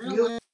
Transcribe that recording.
你给